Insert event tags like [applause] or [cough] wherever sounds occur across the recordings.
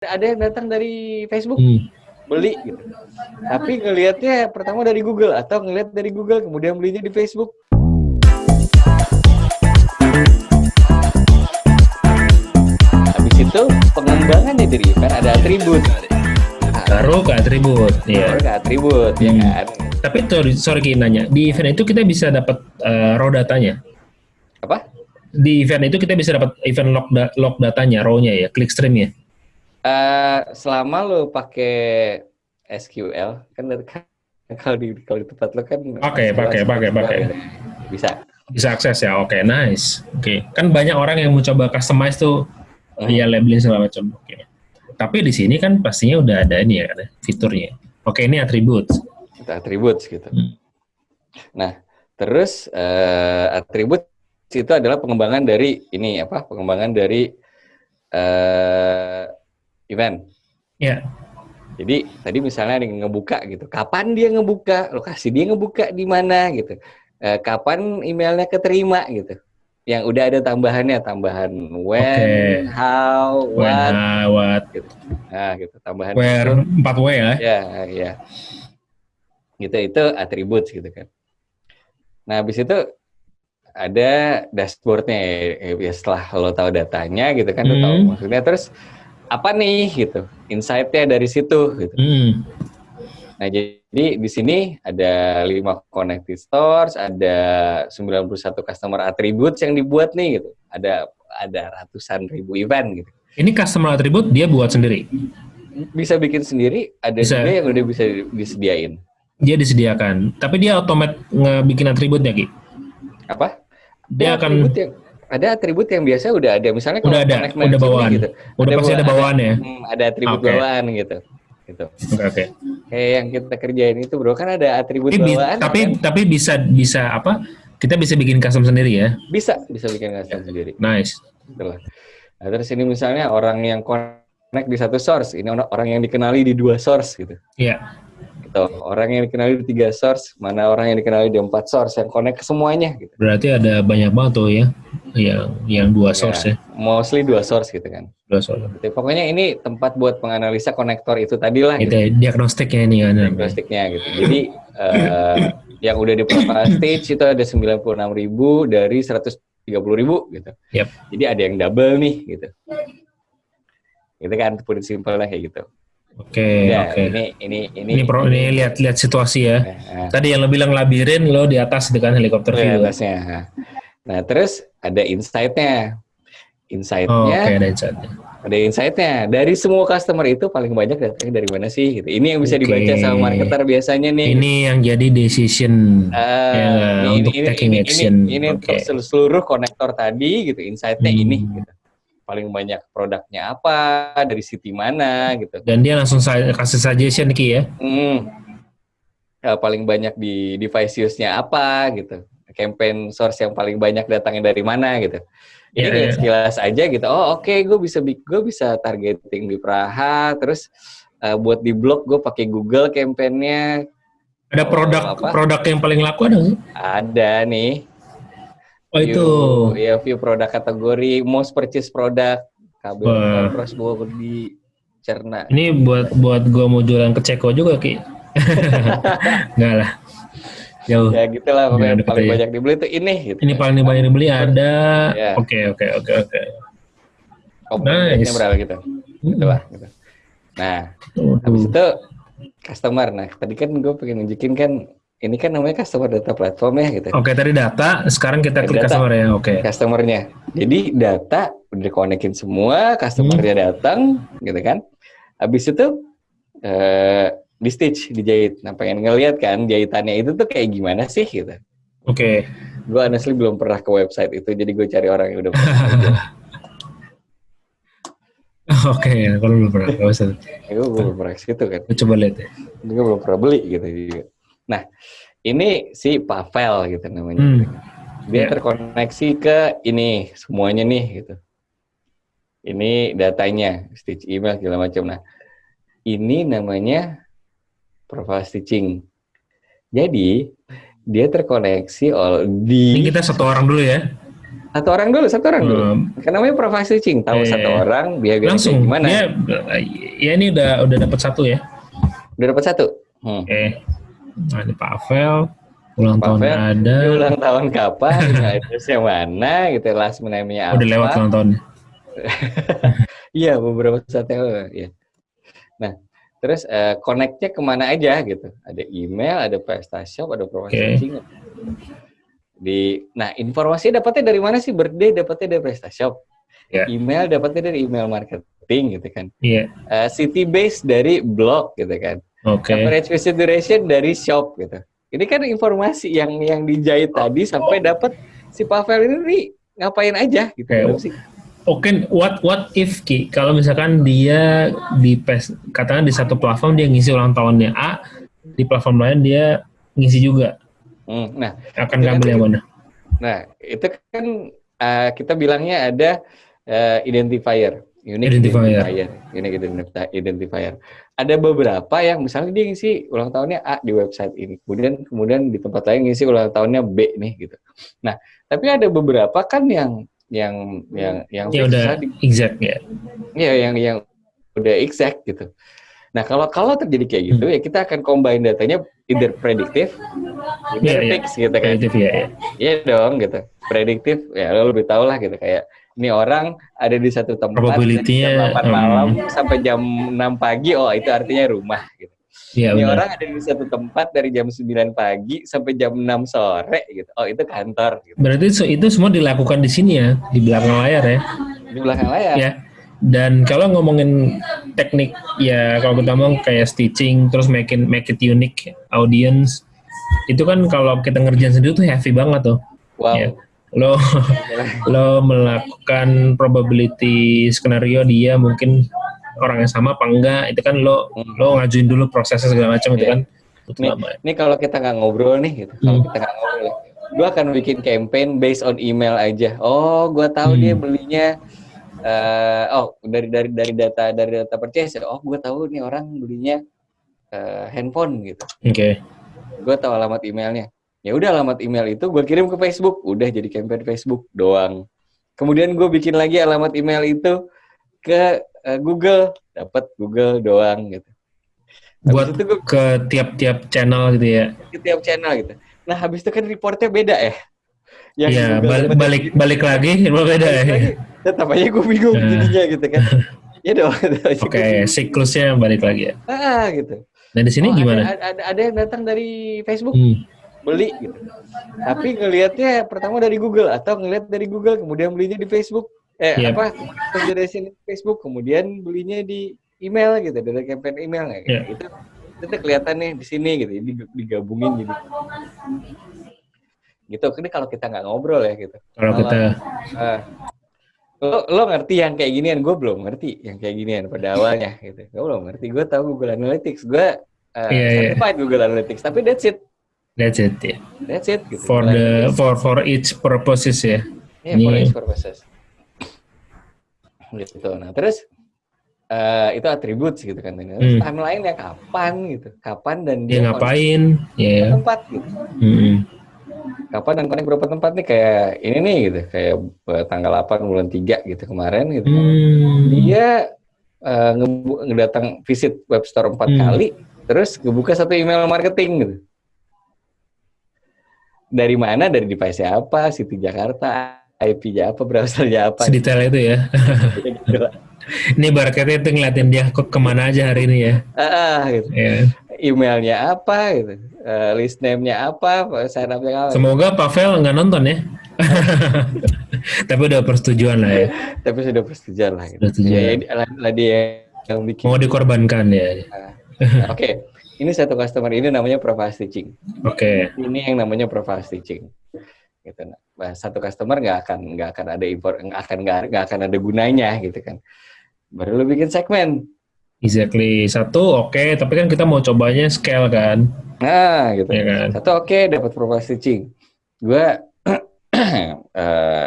ada yang datang dari Facebook hmm. beli gitu. Tapi ngelihatnya pertama dari Google atau ngelihat dari Google kemudian belinya di Facebook. Habis itu pengembangannya dari event ada atribut. Taruh ke atribut, ya. Taruh ke atribut, ya hmm. ya kan. Tapi sorry, sorry nanya, di event itu kita bisa dapat uh, raw datanya? Apa? Di event itu kita bisa dapat event log, da log datanya, raw-nya ya, clickstream-nya? Uh, selama lo pakai SQL kan kalau di kalau di tempat lo kan Oke, pakai pakai pakai. Bisa. Bisa akses ya. Oke, okay, nice. Oke. Okay. Kan banyak orang yang mau coba customize tuh hmm. ya labeling segala macam. Oke. Okay. Tapi di sini kan pastinya udah ada ini ya, ada fiturnya. Oke, okay, ini atribut. Kita atribut gitu. Hmm. Nah, terus uh, atribut itu adalah pengembangan dari ini apa? Pengembangan dari uh, event. Ya. Jadi tadi misalnya ada yang ngebuka gitu, kapan dia ngebuka, lokasi dia ngebuka di mana gitu, e, kapan emailnya keterima gitu. Yang udah ada tambahannya, tambahan when, okay. how, what, when, how, what. Gitu. Nah gitu, tambahan. Where, empat w ya? Ya, ya. Gitu itu atribut gitu kan. Nah habis itu ada dashboardnya ya, setelah lo tahu datanya gitu kan, hmm. lo tahu hmm. maksudnya terus apa nih gitu insightnya dari situ gitu. Hmm. Nah jadi di sini ada lima connected stores, ada 91 customer attributes yang dibuat nih gitu. Ada ada ratusan ribu event gitu. Ini customer attribute dia buat sendiri? Bisa bikin sendiri, ada bisa. juga yang udah bisa disediain. Dia disediakan, tapi dia otomat ngebikin atributnya Ki? Apa? Dia, dia akan yang ada atribut yang biasa udah ada. Misalnya udah ada udah bawaan. gitu. Udah ada pasti ada bawaan. ya? Hmm, ada atribut okay. bawaan gitu. Gitu. Oke okay, okay. kayak yang kita kerjain itu bro. Kan ada atribut tapi, bawaan tapi kan? tapi bisa bisa apa? Kita bisa bikin custom sendiri ya? Bisa bisa bikin custom sendiri. Nice. Itulah. nah, terus ini misalnya orang yang connect di satu source. Ini orang yang dikenali di dua source gitu. Iya. Yeah gitu. Orang yang dikenali di tiga source, mana orang yang dikenali di empat source yang connect ke semuanya gitu. Berarti ada banyak banget tuh ya yang yang dua source ya. ya. Mostly dua source gitu kan. Dua source. Jadi, pokoknya ini tempat buat menganalisa konektor itu tadi lah gitu. gitu. Diagnostiknya ini kan. Diagnostiknya gitu. Jadi uh, yang udah di stage itu ada 96 ribu dari 130 ribu gitu. Yep. Jadi ada yang double nih gitu. Gitu kan, pun simpelnya kayak gitu. Oke, okay, ya, oke. Okay. Ini ini ini ini, pro, ini lihat lihat situasi ya. Nah, Tadi yang lo bilang labirin, lo di atas dengan helikopter view. Di atasnya. Nah, terus ada insight-nya. Insight-nya. Oh, okay, ada insight-nya. Ada insight-nya. Dari semua customer itu paling banyak datangnya dari mana sih? Gitu. Ini yang bisa okay. dibaca sama marketer biasanya nih. Ini yang jadi decision uh, ya, ini, untuk ini, taking ini, action. Ini, ini okay. untuk seluruh konektor tadi gitu. Insight-nya hmm. ini gitu paling banyak produknya apa, dari city mana gitu. Dan dia langsung kasih suggestion Ki ya? Hmm. ya paling banyak di device use-nya apa gitu. Campaign source yang paling banyak datangnya dari mana gitu. Ini yeah, yeah. sekilas aja gitu. Oh oke, okay, gue bisa gue bisa targeting di Praha, terus uh, buat di blog gue pakai Google campaignnya. Ada produk oh, produk yang paling laku ada nggak? Ada nih. Oh view, itu. Ya view produk kategori most purchase produk kabel terus gue di cerna. Ini buat buat gue mau jualan ke Ceko juga ki. [laughs] Enggak lah. Jauh. Ya gitulah pokoknya paling ya. banyak dibeli itu ini. Gitu. Ini paling banyak dibeli ada. Oke oke oke oke. Nice. berapa gitu? Gitu lah. Gitu. Nah, habis itu customer. Nah, tadi kan gue pengen nunjukin kan ini kan namanya customer data platform ya gitu. Oke, tadi data, sekarang kita klik data, customer ya. Oke. Customernya. Jadi data udah dikonekin semua, customernya hmm. datang, gitu kan. Habis itu eh, di stitch, dijahit. Nah, pengen ngeliat kan jahitannya itu tuh kayak gimana sih gitu. Oke. Okay. Gue honestly belum pernah ke website itu, jadi gue cari orang yang udah pernah. [laughs] Oke, okay, kalau belum pernah ke website. gue belum pernah ke situ kan. Coba lihat ya. Gue belum pernah beli gitu juga. Nah, ini si Pavel gitu namanya. Hmm. Dia yeah. terkoneksi ke ini semuanya nih gitu. Ini datanya, stitch email segala macam. Nah, ini namanya profile stitching. Jadi dia terkoneksi all di. Ini kita satu orang dulu ya. Satu orang dulu, satu orang dulu. Um, kan namanya profile stitching, tahu eh, satu orang biar langsung gimana? Dia, ya ini udah udah dapat satu ya. Udah dapat satu. Hmm. Oke. Okay. Nah, ini Pavel, ulang Pavel, tahun ada. Ulang tahun kapan? [laughs] Addressnya mana? Gitu, last name-nya apa? Udah lewat ulang tahun. [laughs] Iya, beberapa saat yang lalu. Ya. Nah, terus uh, connect-nya ke mana aja gitu? Ada email, ada PrestaShop, ada profile okay. Di, nah informasi dapatnya dari mana sih? Birthday dapatnya dari PrestaShop. Yeah. Email dapatnya dari email marketing gitu kan. Yeah. Uh, city base dari blog gitu kan. Oke. Okay. Average visit duration dari shop gitu. Ini kan informasi yang yang dijahit tadi sampai dapat si Pavel ini ngapain aja gitu. Okay. Oke, okay, what what if Ki kalau misalkan dia di pes katakan di satu platform dia ngisi ulang tahunnya A, di platform lain dia ngisi juga. Hmm, nah, akan ngambil yang mana? Nah, itu kan uh, kita bilangnya ada uh, identifier, unique identifier. identifier, unique identifier. Ada beberapa yang misalnya dia ngisi ulang tahunnya A di website ini, kemudian kemudian di tempat lain ngisi ulang tahunnya B nih gitu. Nah, tapi ada beberapa kan yang yang yang yang ya udah di, exact ya. Iya, yang yang udah exact gitu. Nah, kalau kalau terjadi kayak gitu hmm. ya kita akan combine datanya either prediktif, either yeah, fix yeah. gitu kan. Prediktif ya. Iya yeah. dong gitu. Prediktif ya lo lebih tahu lah gitu kayak ini orang ada di satu tempat jam 8 um, malam sampai jam 6 pagi oh itu artinya rumah gitu. Ya, ini benar. orang ada di satu tempat dari jam 9 pagi sampai jam 6 sore gitu. Oh, itu kantor gitu. Berarti itu semua dilakukan di sini ya, di belakang layar ya. Di belakang layar. Ya. Dan kalau ngomongin teknik ya kalau kita ngomong kayak stitching terus make it, make it unique audience itu kan kalau kita ngerjain sendiri tuh heavy banget tuh. Wow. Ya. Lo [laughs] lo melakukan probability skenario dia mungkin orang yang sama apa enggak itu kan lo hmm. lo ngajuin dulu prosesnya segala macam yeah. itu iya. kan nih, Ini kalau kita nggak ngobrol nih gitu, hmm. kalau kita nggak ngobrol, gue akan bikin campaign based on email aja. Oh, gue tahu hmm. dia belinya uh, oh dari dari dari data dari data purchase oh gue tahu nih orang belinya uh, handphone gitu oke okay. gue tahu alamat emailnya ya udah alamat email itu gue kirim ke Facebook udah jadi campaign Facebook doang kemudian gue bikin lagi alamat email itu ke uh, Google. Dapat Google doang gitu. Habis buat itu gue, ke tiap-tiap channel gitu ya? Ke tiap channel gitu. Nah habis itu kan reportnya beda ya yang ya, balik, balik balik lagi [laughs] beda ya. tetap aja gue bingung nah. jadinya gitu kan. [laughs] Ya dong oke okay, siklusnya balik lagi ya? Ah gitu. Nah di sini oh, gimana? ada, ada, ada yang datang dari Facebook. Hmm. beli gitu. Tapi ngelihatnya pertama dari Google atau ngelihat dari Google kemudian belinya di Facebook eh yep. apa sini Facebook kemudian belinya di email gitu dari campaign email yeah. gitu itu kelihatan nih di sini gitu digabungin jadi gitu ini kalau kita nggak ngobrol ya gitu kalau kita uh, lo lo ngerti yang kayak ginian gue belum ngerti yang kayak ginian pada awalnya [laughs] gitu gue belum ngerti gue tahu Google Analytics gue uh, yeah, certified yeah. Google Analytics tapi that's it that's it ya yeah. that's it gitu. for the for for each purposes ya yeah, yeah, for each purposes gitu. Nah terus uh, itu atribut gitu kan terus hmm. timeline ya kapan gitu? Kapan dan dia, dia ngapain? ya yeah. tempat gitu. Hmm. Kapan dan konek berapa tempat nih? Kayak ini nih gitu kayak uh, tanggal 8 bulan 3 gitu kemarin gitu. Hmm. dia uh, ngedatang visit web store empat hmm. kali terus ngebuka satu email marketing gitu. Dari mana? Dari device apa? City Jakarta IP-nya apa browsernya apa? Sedetail itu ya. Gitu [laughs] ini barcode itu ngeliatin dia kok ke mana aja hari ini ya. Ah gitu. Yeah. emailnya apa gitu. Uh, list name-nya apa sign up-nya apa? Semoga Pavel nggak nonton ya. [laughs] Tapi udah persetujuan lah ya. Tapi sudah persetujuan lah gitu. persetujuan. ya, lah dia yang bikin. Mau dikorbankan ya. Nah, oke. Okay. ini satu customer ini namanya profile stitching oke. Okay. ini yang namanya profile stitching gitu nah, satu customer nggak akan nggak akan ada impor nggak akan nggak akan ada gunanya gitu kan. Baru lu bikin segmen. Exactly. Satu oke okay, tapi kan kita mau cobanya scale kan. Nah gitu. Ya kan? satu oke okay, dapat profile stitching gue [clears throat] uh,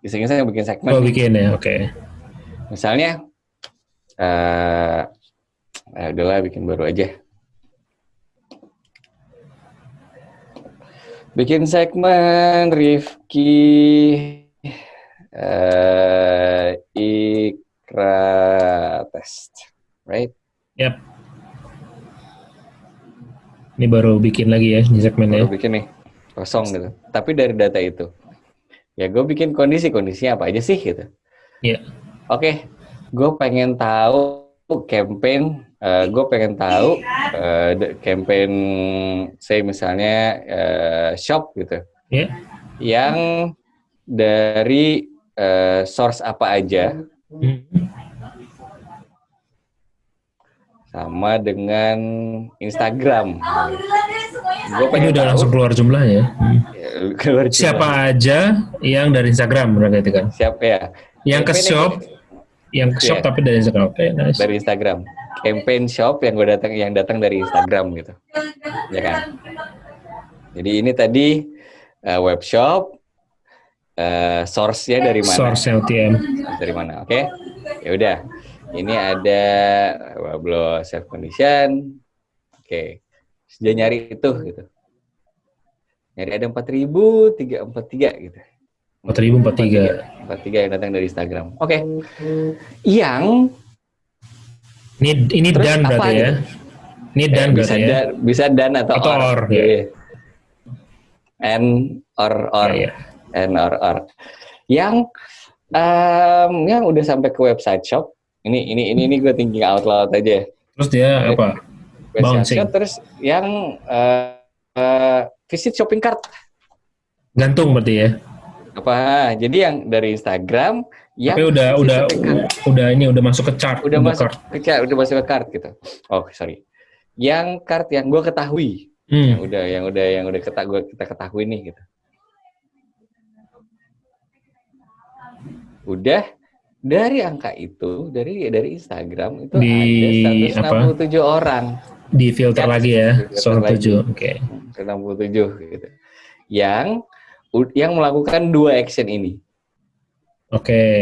iseng-iseng bikin segmen. Oh bikin ya oke. Okay. misalnya uh, uh, udahlah bikin baru aja bikin segmen Rifki Uh, Ikra test, right? Yap. Ini baru bikin lagi ya di segmennya. Baru bikin nih, kosong gitu. Tapi dari data itu, ya gue bikin kondisi-kondisinya apa aja sih gitu. Iya. Oke, okay, gue pengen tahu campaign, uh, gue pengen tahu uh, campaign, saya misalnya uh, shop gitu. Iya. Yang dari uh, source apa aja hmm. sama dengan Instagram. Gua Ini udah tahu, langsung keluar jumlahnya. Hmm. keluar jumlah. Siapa aja yang dari Instagram berarti kan? Siapa ya? Yang ke shop, yang ke shop yeah. tapi dari Instagram. Oke, okay, nice. Dari Instagram. Campaign shop yang gue datang yang datang dari Instagram gitu. Ya kan? Jadi ini tadi uh, web shop, uh, source-nya dari mana? Source OTM. Dari mana? Oke. Okay? Ya udah. Ini ada Wablo self condition. Oke. Okay. Sudah nyari itu gitu. Nyari ada 4000 343 gitu. 4043. 43 yang datang dari Instagram. Oke. Okay. Yang ini ini dan berarti ya. Ini dan ya, bisa ya. Dan, bisa dan atau, atau or. or ya. Yeah. And or or. Yeah, yeah and or or yang um, yang udah sampai ke website shop ini ini ini ini gue thinking out loud aja terus dia Jadi, apa bouncing shop, terus yang uh, uh, visit shopping cart gantung berarti ya apa? Jadi yang dari Instagram yang tapi udah udah udah ini udah masuk ke chart udah masuk cart. ke chart udah masuk ke cart gitu. Oh sorry. Yang cart yang gue ketahui. Hmm. yang udah yang udah yang udah kita gue kita ketahui nih gitu. Udah dari angka itu dari dari Instagram itu di, ada 167 apa? orang. Di filter ya, lagi ya 167 oke. Okay. 167 gitu. Yang yang melakukan dua action ini. Oke okay.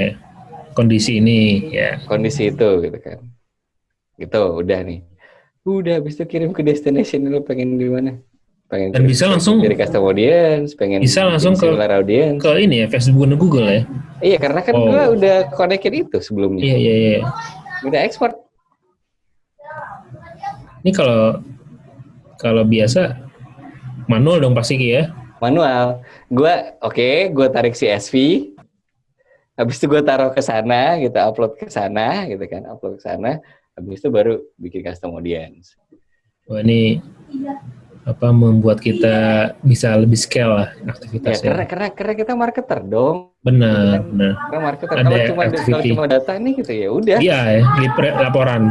kondisi ini ya. Kondisi itu gitu kan. Gitu udah nih. Udah habis itu kirim ke destination lu pengen di mana? Pengen dan bisa langsung jadi custom audience pengen bisa langsung ke audience. ke ini ya Facebook dan Google ya? Iya karena kan oh. gua udah connected itu sebelumnya. Iya iya iya. Udah ekspor ini kalau kalau biasa manual dong pasti ya manual gua oke okay, gua tarik CSV habis itu gua taruh ke sana gitu upload ke sana gitu kan upload ke sana habis itu baru bikin custom audience wah ini apa membuat kita bisa lebih scale lah aktivitasnya. Ya, karena karena karena kita marketer dong. Benar, kan? benar. Karena marketer Ada kalau cuma kalau cuma data nih gitu ya udah. Iya, ya, laporan.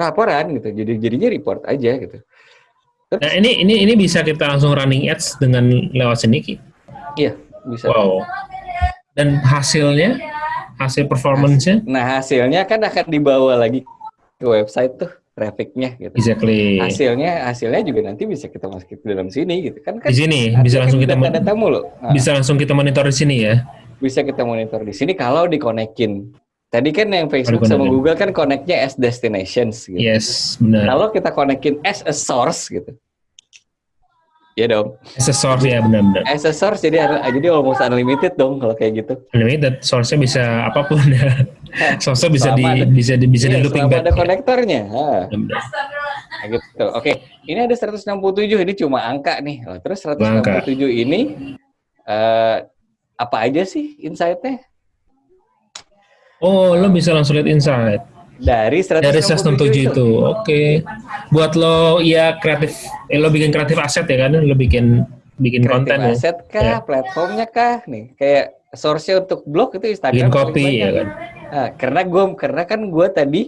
Laporan gitu. Jadi jadinya report aja gitu. Nah, ini ini ini bisa kita langsung running ads dengan lewat sini Ki? Iya, bisa. Wow. Dan hasilnya hasil performance-nya? Nah, hasilnya kan akan dibawa lagi ke website tuh trafficnya gitu. Exactly. Hasilnya hasilnya juga nanti bisa kita masukin ke dalam sini gitu kan. kan di sini bisa langsung kita data, data mulu. Nah, bisa langsung kita monitor di sini ya. Bisa kita monitor di sini kalau dikonekin. Tadi kan yang Facebook sama Google kan connectnya as destinations gitu. Yes, benar. Kalau kita konekin as a source gitu. Iya dong. As a source ya benar-benar. As a source jadi jadi almost unlimited dong kalau kayak gitu. Unlimited, source-nya bisa apa pun ya. [laughs] source-nya bisa di ada, bisa di bisa iya, di looping back. ada konektornya. Nah, gitu. Oke, ini ada 167 ini cuma angka nih. Oh, terus 167 angka. ini uh, apa aja sih insight-nya? Oh, lo bisa langsung lihat insight. Dari 167, Dari 167 itu. Oke. Okay. Buat lo ya kreatif eh, lo bikin kreatif aset ya kan? Lo bikin bikin kreatif konten ya? aset kah, ya. platformnya kah nih. Kayak source-nya untuk blog itu Instagram. Bikin copy ya kan. Nah, karena gue karena kan gue tadi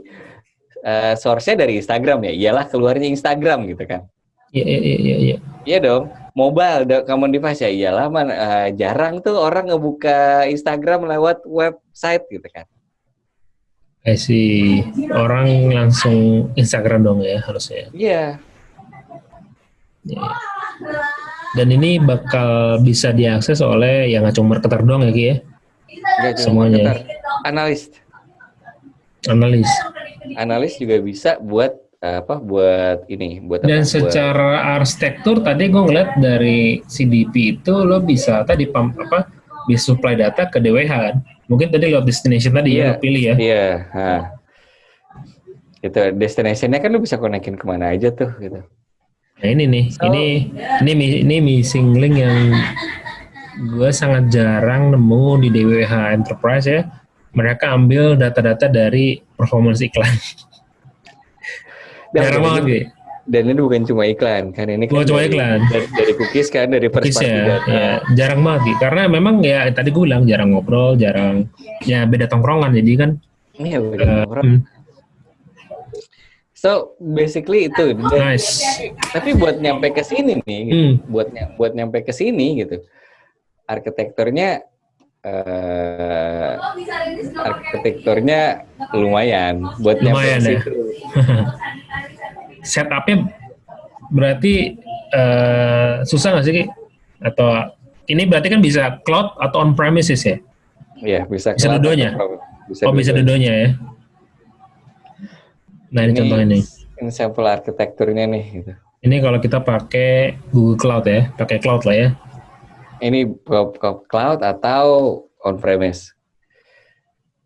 uh, source-nya dari Instagram ya. Iyalah keluarnya Instagram gitu kan. Iya iya iya iya. Iya, iya dong. Mobile common device ya iyalah man uh, jarang tuh orang ngebuka Instagram lewat website gitu kan. Eh si orang langsung Instagram dong ya harusnya. Iya. Yeah. Dan ini bakal bisa diakses oleh yang nggak cuma marketer dong ya Ki ya? Semuanya. Marketer. Analis. Analis. Analis juga bisa buat apa buat ini buat dan apa, secara buat... arsitektur tadi gue ngeliat dari CDP itu lo bisa tadi apa bisa supply data ke DWH kan Mungkin tadi lewat destination tadi Iya. ya, lo pilih ya. Iya, nah. Itu destination-nya kan lu bisa konekin ke mana aja tuh gitu. Nah ini nih, So- ini ini ini missing link yang gue sangat jarang nemu di DWH Enterprise ya. Mereka ambil data-data dari performance iklan. Jarang banget ini, gitu. Dan ini bukan cuma iklan kan ini kan Bukan cuma dari, iklan. dari, dari cookies kan dari Cookies ya, ya, jarang banget. Karena memang ya tadi gue bilang jarang ngobrol, jarang ya beda tongkrongan jadi kan. Iya, beda eh, orang. hmm, So basically itu. Dan- nice. Tapi buat nyampe ke sini nih, gitu, Hmm. buat buat nyampe ke sini gitu, arsitekturnya eh, arsitekturnya lumayan buat nyampe Lumayan ke ya. situ. [laughs] Setupnya berarti eh, susah nggak sih Ki? Atau ini berarti kan bisa cloud atau on premises ya? Iya, bisa Bisa dua-duanya? pro- oh bisa dua-duanya ya. Nah ini, contohnya nih. Ini sampel arsitekturnya nih gitu. Ini kalau kita pakai Google Cloud ya, pakai cloud lah ya. Ini cloud atau on premise.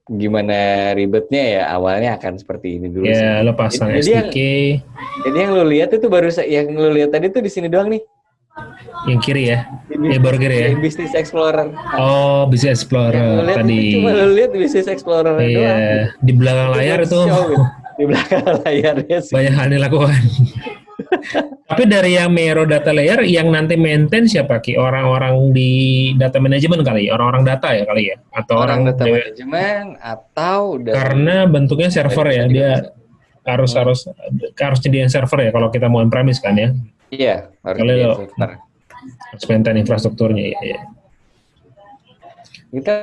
Gimana ribetnya ya awalnya akan seperti ini dulu. Ya lo pasang Jadi yang- SDK Jadi yang lu lihat itu baru yang lu lihat tadi tuh di sini doang nih. yang kiri ya. Di Ya, baru kiri ya. di Business Explorer. Oh Yang lu Explorer lihat tadi. itu cuma lu lihat Business Explorer doang. Iya di belakang layar itu Show, gitu. Di belakang [laughs] layarnya sih. banyak hal yang dilakukan. Tapi dari yang Mero data layer, yang nanti maintain siapa ki? Orang-orang di data management kali, ya? orang-orang data ya kali ya, atau Orang orang, data manajemen atau karena bentuknya server ya, dia harus harus harus nyediain server ya kalau kita mau on premise kan ya, Iya, harus Kalau filter. harus maintain infrastrukturnya ya. ya. Kita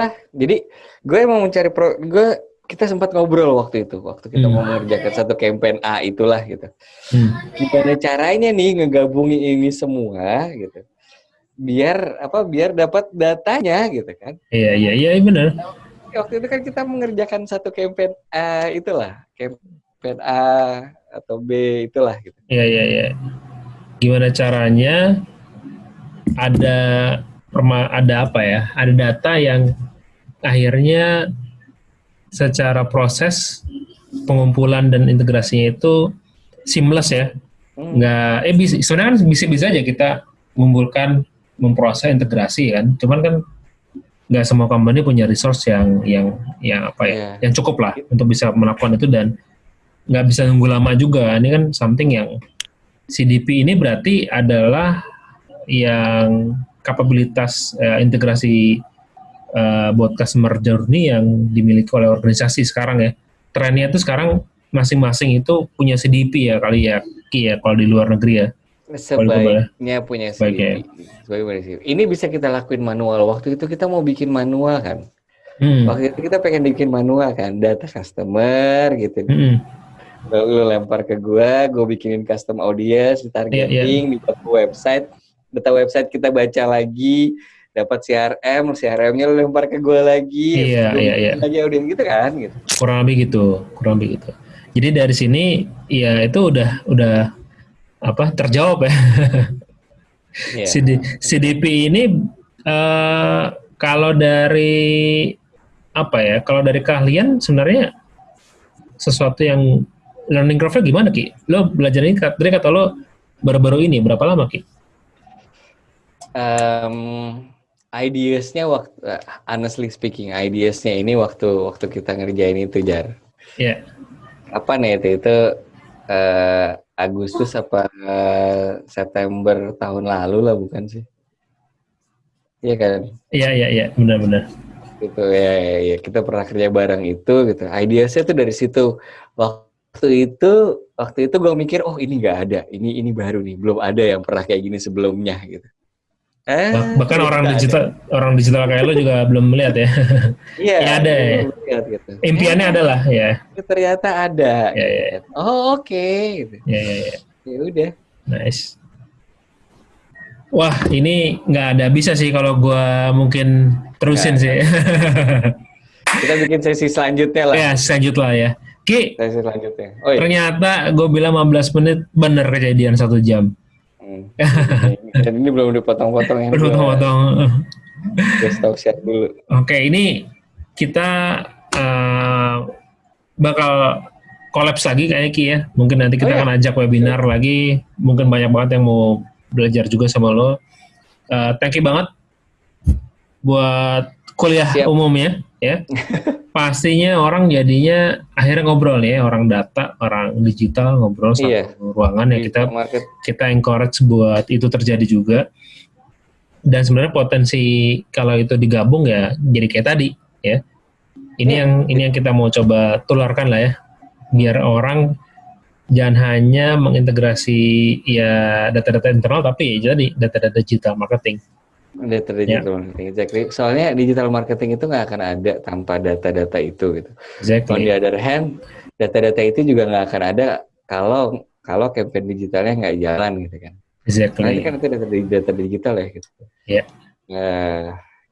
lah, jadi gue emang mencari pro, gue kita sempat ngobrol waktu itu, waktu kita Hmm. mau mengerjakan satu campaign A itulah gitu. Hmm. Gimana caranya nih ngegabungin ini semua gitu. Biar apa? Biar dapat datanya gitu kan. Iya iya iya benar. Waktu itu kan kita mengerjakan satu campaign A itulah, campaign A atau B itulah gitu. Iya iya iya. Gimana caranya ada perma ada apa ya? Ada data yang akhirnya secara proses pengumpulan dan integrasinya itu seamless ya. Hmm. Nggak eh bisa sebenarnya kan bisa bisa aja kita mengumpulkan memproses integrasi kan. Cuman kan nggak semua company punya resource yang yang yang apa ya? Iya. Yang cukup lah untuk bisa melakukan itu dan nggak bisa nunggu lama juga. Ini kan something yang CDP ini berarti adalah yang kapabilitas eh, integrasi eh, buat customer journey yang dimiliki oleh organisasi sekarang ya. Trennya itu sekarang masing-masing itu punya CDP ya kali ya, Ki ya kalau di luar negeri ya. Sebaiknya punya. CDP. Sebaiknya punya CDP. Ini bisa kita lakuin manual. Waktu itu kita mau bikin manual kan. Hmm. Waktu itu kita pengen bikin manual kan, data customer gitu. Hmm. Lu, lu lempar ke gua, gua bikinin custom audience, Iya, ditargeting, dibuat ke website, data website kita baca lagi, dapat CRM, CRM-nya lu lempar ke gua lagi, Iya, iya, iya. lagi audience gitu kan, gitu. kurang lebih gitu kurang lebih gitu jadi dari sini ya itu udah udah apa terjawab ya Iya. [laughs] CD- CDP ini eh, kalau dari apa ya kalau dari keahlian sebenarnya sesuatu yang learning curve gimana ki lo belajar ini tadi kata lo baru-baru ini berapa lama ki um, ideasnya waktu honestly speaking ideasnya ini waktu waktu kita ngerjain itu jar. Ya apa nih itu itu eh, Agustus apa eh, September tahun lalu lah bukan sih? Iya kan? Iya iya iya benar-benar. Gitu ya, ya, ya kita pernah kerja bareng itu gitu. Ideasnya tuh dari situ. Waktu itu waktu itu gue mikir oh ini nggak ada. Ini ini baru nih. Belum ada yang pernah kayak gini sebelumnya gitu eh, Bah- bahkan ternyata orang ada. digital orang digital kayak lo juga belum melihat ya [laughs] Iya, Ya, ada ya. belum lihat gitu. impiannya Eh, adalah ya ternyata ada. Ya, ya. Oh oke. Gitu. ya ya, ya. Ya udah. Nice. Wah, ini nggak ada bisa sih kalau gua mungkin terusin Nggak sih. [laughs] Kita bikin sesi selanjutnya lah. ya, selanjut lah ya. Ki, Sesi selanjutnya. Oh iya. ternyata gue bilang 15 menit bener kejadian satu jam. Hmm. Dan ini belum dipotong-potong yang Potong-potong. Gue stop share dulu. Oke, ini kita uh, bakal kolaps lagi kayaknya Ki ya. Mungkin nanti kita oh, ya? akan ajak webinar lagi. Mungkin banyak banget yang mau belajar juga sama lo. Uh, thank you banget buat kuliah Siap. umumnya ya. [laughs] Pastinya orang jadinya akhirnya ngobrol ya, orang data, orang digital ngobrol sama iya. ruangan ya kita market. kita encourage buat itu terjadi juga. Dan sebenarnya potensi kalau itu digabung ya jadi kayak tadi ya. Ini iya. yang ini yang kita mau coba tularkan lah ya biar orang jangan hanya mengintegrasi ya data-data internal tapi ya jadi data-data digital marketing. Data digital yeah. marketing, exactly. Soalnya digital marketing itu nggak akan ada tanpa data-data itu gitu. Exactly. On the other hand, data-data itu juga nggak akan ada kalau kalau campaign digitalnya nggak jalan gitu kan. Exactly. Nah, ini kan itu data, data digital ya gitu. Iya. Yeah. Nah,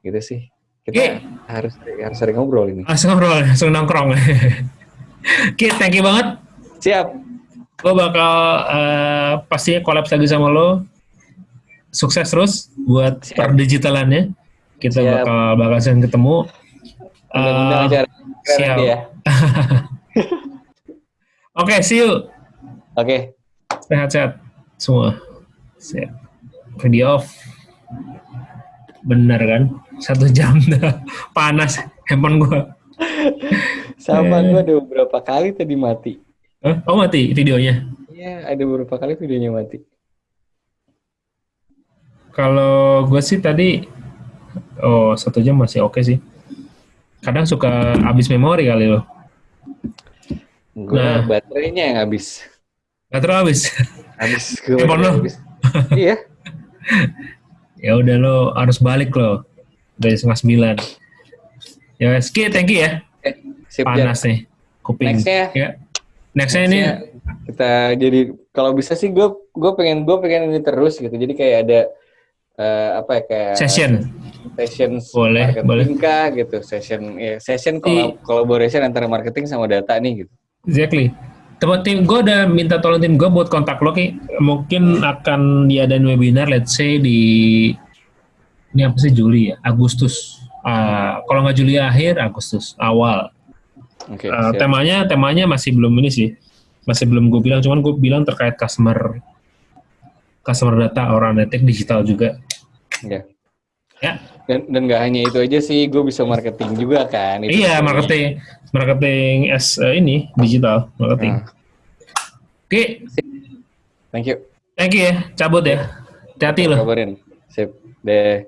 gitu sih. Kita okay. harus harus sering ngobrol ini. Harus ngobrol, langsung nongkrong. [laughs] Oke, thank you banget. Siap. Gue bakal uh, pastinya collab lagi sama lo. Sukses terus buat per digitalannya. Kita siap. bakal bakal sering ketemu. Uh, siap. Ya. [laughs] Oke, okay, see you. Oke. Okay. Sehat-sehat semua. Siap. Video off. Bener kan? Satu jam [laughs] dah. Panas handphone gue. Sama gue ada beberapa kali tadi mati. Huh? Oh mati videonya? Iya, ada beberapa kali videonya mati. Kalau gue sih tadi, oh satu jam masih oke okay sih. Kadang suka habis memori kali loh. Gue nah, baterainya yang habis. Baterai habis? Habis. [laughs] Gue lo? iya. [laughs] Ya udah lo harus balik lo dari setengah sembilan. Ya, Ski, thank you ya. Sip, panas nih kuping. Nextnya, ya. Nextnya ini kita jadi kalau bisa sih gue gue pengen gue pengen ini terus gitu. Jadi kayak ada uh, apa ya kayak session session boleh boleh kah gitu session ya session kolab, collaboration antara marketing sama data nih gitu. Exactly. Teman tim gue udah minta tolong tim gue buat kontak lo ki mungkin akan diadain webinar let's say di ini apa sih Juli ya Agustus uh, kalau nggak Juli akhir Agustus awal Okay, uh, temanya temanya masih belum ini sih, masih belum gue bilang. Cuman gue bilang terkait customer customer data or analytics digital juga. Ya. Ya. Dan dan nggak hanya itu aja sih, gue bisa marketing juga kan. Itu iya marketing marketing as uh, ini digital marketing. Nah. Oke. Okay. Thank you. Thank you ya, cabut ya. Hati-hati loh. Kabarin. Sip. Deh.